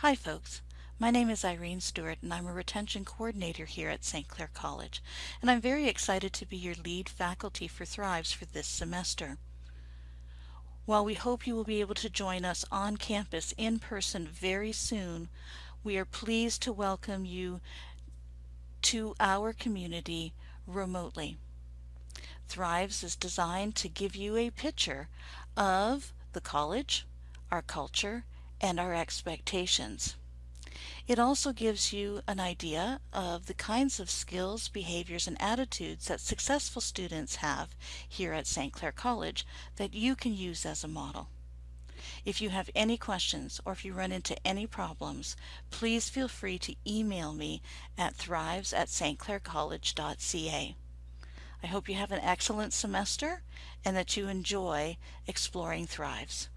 Hi folks, my name is Irene Stewart and I'm a retention coordinator here at St. Clair College and I'm very excited to be your lead faculty for Thrives for this semester. While we hope you will be able to join us on campus in person very soon, we are pleased to welcome you to our community remotely. Thrives is designed to give you a picture of the college, our culture, and our expectations. It also gives you an idea of the kinds of skills, behaviors, and attitudes that successful students have here at St. Clair College that you can use as a model. If you have any questions or if you run into any problems, please feel free to email me at thrives at stclaircollege.ca. I hope you have an excellent semester and that you enjoy exploring Thrives.